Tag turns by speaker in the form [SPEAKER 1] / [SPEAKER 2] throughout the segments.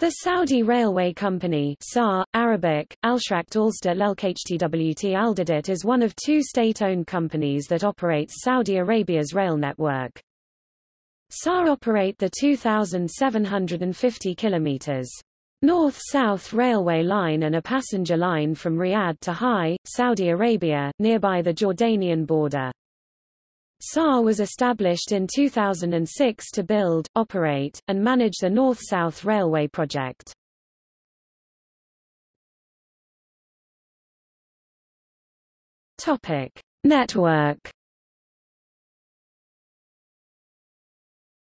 [SPEAKER 1] The Saudi Railway Company SAR, Arabic, Alshrakt Alsdat Aldadit is one of two state-owned companies that operates Saudi Arabia's rail network. SAR operate the 2,750 kilometers north-south railway line and a passenger line from Riyadh to Hai, Saudi Arabia, nearby the Jordanian border. SAR was established in 2006 to build, operate, and manage the North-South Railway project. Topic: Network.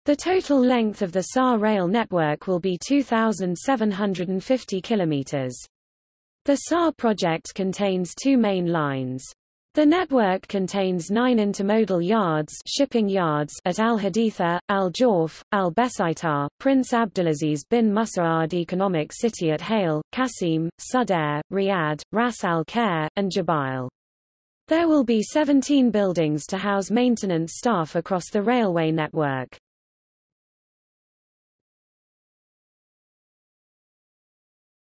[SPEAKER 1] The total length of the SAR rail network will be 2,750 kilometers. The SAR project contains two main lines. The network contains nine intermodal yards, shipping yards at Al Haditha, Al Jawf, Al Besaitar, Prince Abdulaziz bin Musa'ad Economic City at Hail, Qasim, Sudair, Riyadh, Ras Al Khair, and Jubail. There will be 17 buildings to house maintenance staff across the railway network.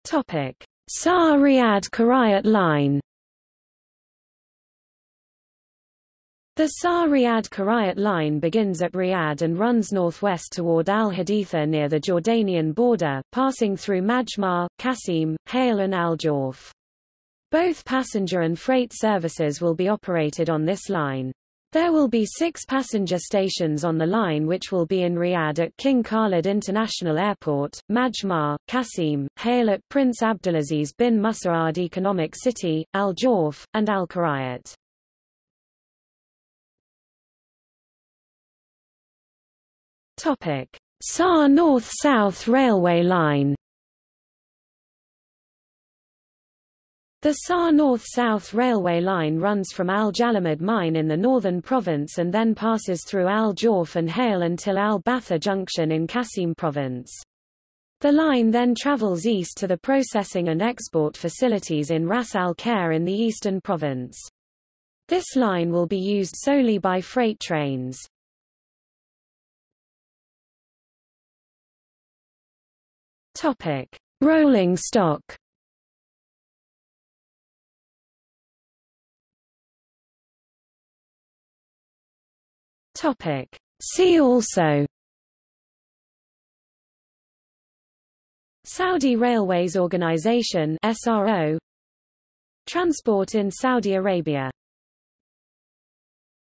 [SPEAKER 1] Topic: SAR Riyadh Karayat line The SAR Riyadh Karayat line begins at Riyadh and runs northwest toward Al Haditha near the Jordanian border, passing through Majmaah, Qasim, Hail and Al Jawf. Both passenger and freight services will be operated on this line. There will be six passenger stations on the line which will be in Riyadh at King Khalid International Airport, Majmaah, Qasim, Hail at Prince Abdulaziz bin Musa'ad Economic City, Al Jawf, and Al Karayat. Topic: SAR North-South Railway Line. The SAR North-South Railway Line runs from Al Jalamad mine in the northern province and then passes through Al Jawf and Hail until Al Batha Junction in Qasim province. The line then travels east to the processing and export facilities in Ras Al Khair in the eastern province. This line will be used solely by freight trains. Topic: Rolling stock. Topic: See also. Saudi Railways Organization SRO Transport in Saudi Arabia